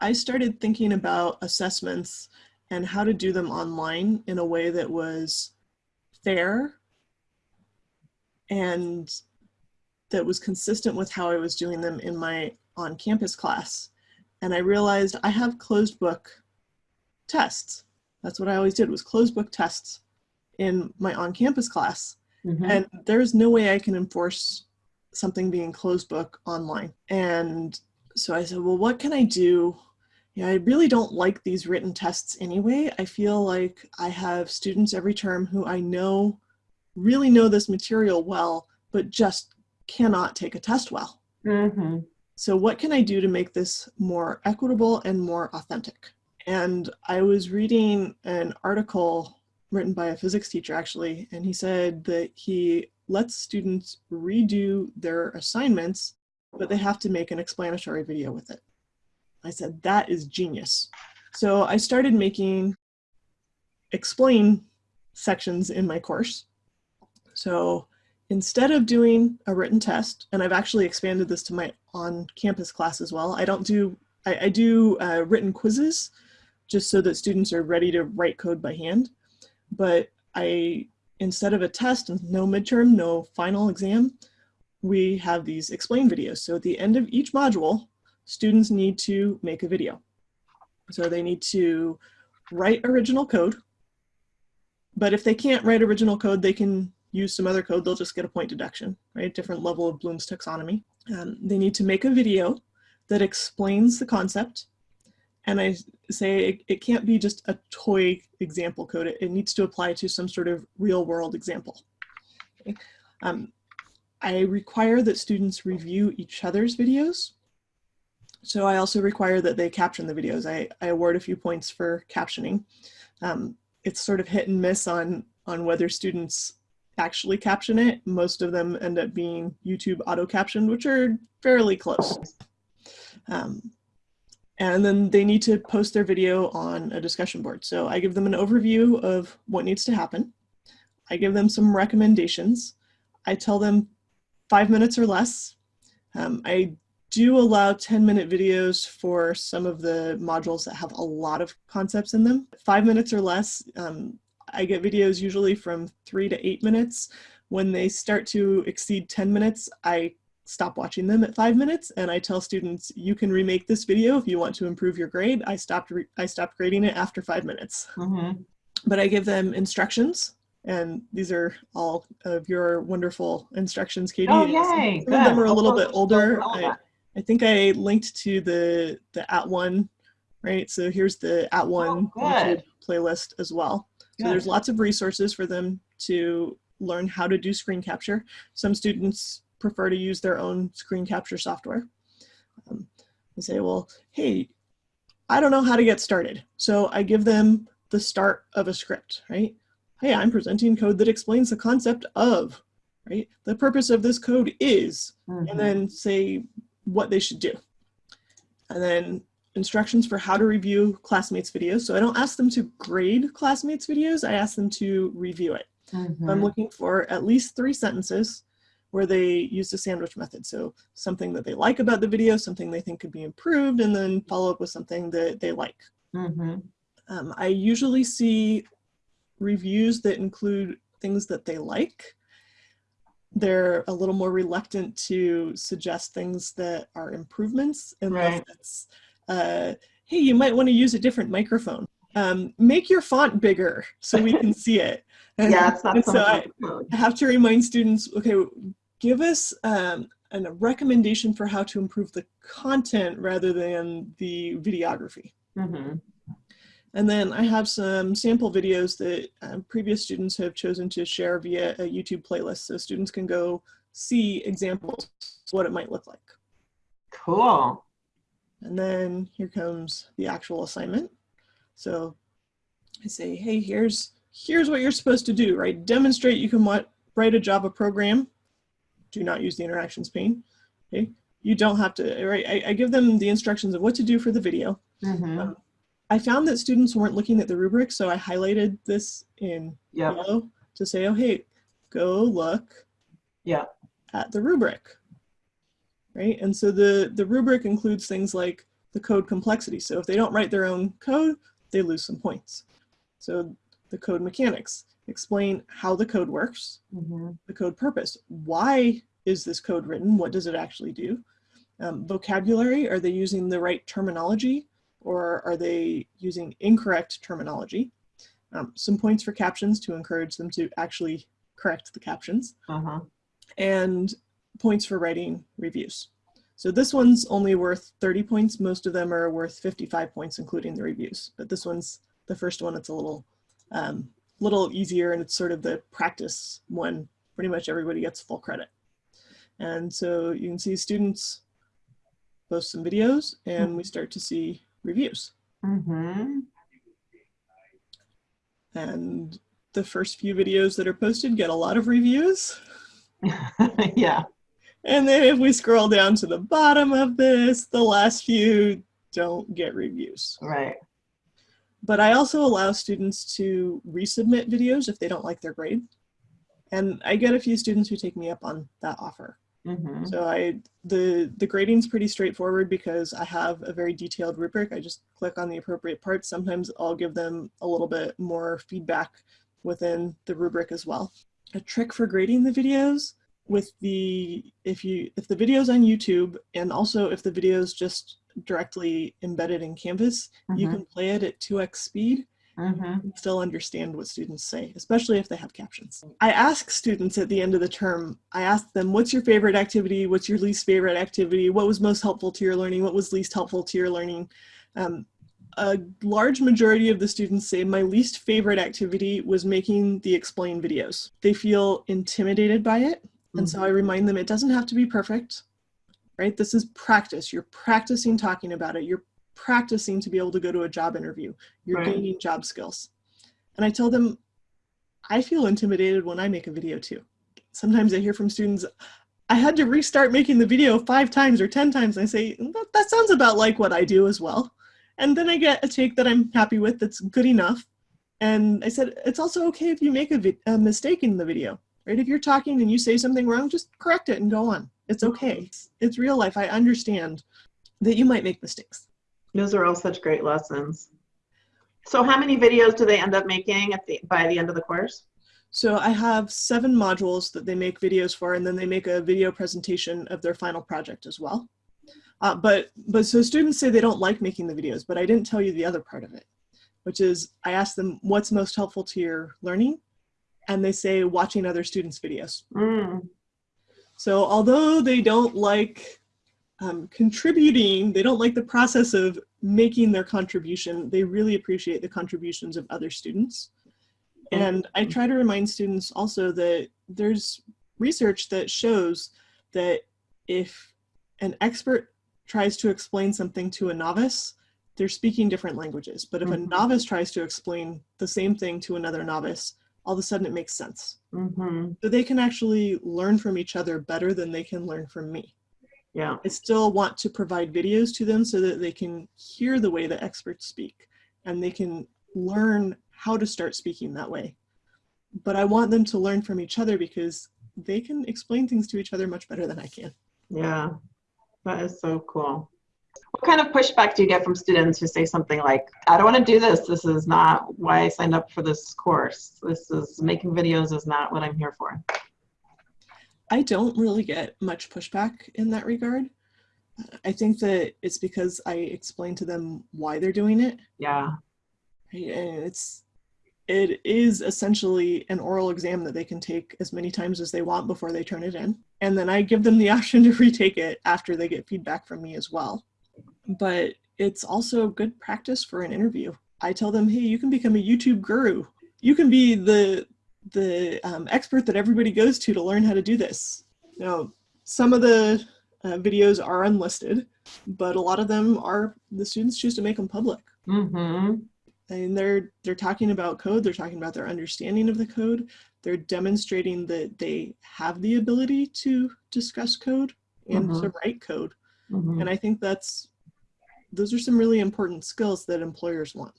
I started thinking about assessments and how to do them online in a way that was fair and that was consistent with how I was doing them in my on-campus class. And I realized I have closed book tests. That's what I always did was closed book tests in my on-campus class. Mm -hmm. And there's no way I can enforce something being closed book online. And so I said, well, what can I do? Yeah, I really don't like these written tests anyway. I feel like I have students every term who I know really know this material well, but just cannot take a test well. Mm -hmm. So what can I do to make this more equitable and more authentic? And I was reading an article written by a physics teacher actually, and he said that he lets students redo their assignments, but they have to make an explanatory video with it. I said, that is genius. So I started making explain sections in my course. So instead of doing a written test, and I've actually expanded this to my on-campus class as well, I don't do, I, I do uh, written quizzes just so that students are ready to write code by hand. But I instead of a test, no midterm, no final exam, we have these explain videos. So at the end of each module, students need to make a video. So they need to write original code, but if they can't write original code, they can use some other code, they'll just get a point deduction, right? Different level of Bloom's taxonomy. Um, they need to make a video that explains the concept and I say it, it, can't be just a toy example code. It, it, needs to apply to some sort of real world example. Okay. Um, I require that students review each other's videos. So I also require that they caption the videos. I, I award a few points for captioning. Um, it's sort of hit and miss on, on whether students actually caption it. Most of them end up being YouTube auto captioned, which are fairly close. Um, and then they need to post their video on a discussion board. So I give them an overview of what needs to happen. I give them some recommendations. I tell them five minutes or less. Um, I do allow 10 minute videos for some of the modules that have a lot of concepts in them. Five minutes or less, um, I get videos usually from three to eight minutes. When they start to exceed 10 minutes, I stop watching them at five minutes and I tell students you can remake this video if you want to improve your grade. I stopped I stopped grading it after five minutes. Mm -hmm. But I give them instructions and these are all of your wonderful instructions, Katie. Oh, yay. Some of them are a little bit older. I, I, think I linked to the, the At One, right? So here's the At One oh, playlist as well. So there's lots of resources for them to learn how to do screen capture. Some students prefer to use their own screen capture software. Um, they say, well, hey, I don't know how to get started. So I give them the start of a script, right? Hey, I'm presenting code that explains the concept of, right? The purpose of this code is, mm -hmm. and mm-hmm. then say what they should do. And then instructions for how to review classmates videos. So I don't ask them to grade classmates videos, I ask them to review it. Mm -hmm. I'm looking for at least three sentences where they use the sandwich method. So something that they like about the video, something they think could be improved, and then follow up with something that they like. Mm -hmm. um, I usually see reviews that include things that they like. They're a little more reluctant to suggest things that are improvements unless right. it's, uh, hey, you might want to use a different microphone. Um, make your font bigger so we can see it. And, yeah, it's not so I, I have to remind students, okay, give us um, a recommendation for how to improve the content rather than the videography. Mm -hmm. And then I have some sample videos that um, previous students have chosen to share via a YouTube playlist so students can go see examples what it might look like. Cool. And then here comes the actual assignment. So I say, hey, here's here's what you're supposed to do, right? Demonstrate you can write a Java program do not use the interactions pane. Okay, you don't have to, right? I, I give them the instructions of what to do for the video. Mm -hmm. um, I found that students weren't looking at the rubric, so I highlighted this in yep. yellow to say, oh, hey, go look yeah. at the rubric, right? And so the, the rubric includes things like the code complexity. So if they don't write their own code, they lose some points. So the code mechanics, explain how the code works, Mhm. the code purpose. Why is this code written? What does it actually do? Um, vocabulary, are they using the right terminology or are they using incorrect terminology? Um, some points for captions to encourage them to actually correct the captions Uh-huh. and points for writing reviews. So this one's only worth 30 points. Most of them are worth 55 points, including the reviews. But this one's the first one. It's a little, um, little easier and it's sort of the practice one. Pretty much everybody gets full credit. And so you can see students post some videos and we start to see reviews. Mhm. And the first few videos that are posted get a lot of reviews. Yeah. And then if we scroll down to the bottom of this, the last few don't get reviews. Right. But I also allow students to resubmit videos if they don't like their grade. And I get a few students who take me up on that offer. Mhm. So I the the grading's pretty straightforward because I have a very detailed rubric. I just click on the appropriate parts. Sometimes I'll give them a little bit more feedback within the rubric as well. A trick for grading the videos with the if you if the video's on YouTube and also if the video's just directly embedded in Canvas, you Mhm. can play it at 2x speed Mhm. still understand what students say, especially if they have captions. I ask students at the end of the term, I ask them, what's your favorite activity? What's your least favorite activity? What was most helpful to your learning? What was least helpful to your learning? Um, a large majority of the students say my least favorite activity was making the explain videos. They feel intimidated by it. And so I remind them it doesn't have to be perfect, right? This is practice. You're practicing talking about it. You're practicing to be able to go to a job interview. You're Right. gaining job skills. And I tell them, I feel intimidated when I make a video too. Sometimes I hear from students, I had to restart making the video five times or 10 times. I say, that, that sounds about like what I do as well. And then I get a take that I'm happy with that's good enough. And I said, it's also okay if you make a, a mistake in the video, right? If you're talking and you say something wrong, just correct it and go on. It's okay. Mm-hmm. It's, it's real life. I understand that you might make mistakes. Those are all such great lessons. So how many videos do they end up making at the by the end of the course? So I have seven modules that they make videos for, and then they make a video presentation of their final project as well. Uh, but but so students say they don't like making the videos, but I didn't tell you the other part of it, which is I ask them what's most helpful to your learning, and they say watching other students' videos. Mm. So although they don't like um, contributing, they don't like the process of making their contribution, they really appreciate the contributions of other students. And I try to remind students also that there's research that shows that if an expert tries to explain something to a novice, they're speaking different languages. But if a Mhm. novice tries to explain the same thing to another novice, all of a sudden it makes sense. hmm So they can actually learn from each other better than they can learn from me. Yeah. I still want to provide videos to them so that they can hear the way the experts speak and they can learn how to start speaking that way. But I want them to learn from each other because they can explain things to each other much better than I can. Yeah. That is so cool. What kind of pushback do you get from students who say something like, I don't want to do this. This is not why I signed up for this course. This is making videos is not what I'm here for. I don't really get much pushback in that regard. I think that it's because I explain to them why they're doing it. Yeah. And it's it is essentially an oral exam that they can take as many times as they want before they turn it in. And then I give them the option to retake it after they get feedback from me as well. But it's also good practice for an interview. I tell them, hey, you can become a YouTube guru. You can be the the um, expert that everybody goes to to learn how to do this. Now, some of the uh, videos are unlisted, but a lot of them are the students choose to make them public Mm-hmm. and they're they're talking about code they're talking about their understanding of the code they're demonstrating that they have the ability to discuss code and to write code Mm-hmm. and i think that's those are some really important skills that employers want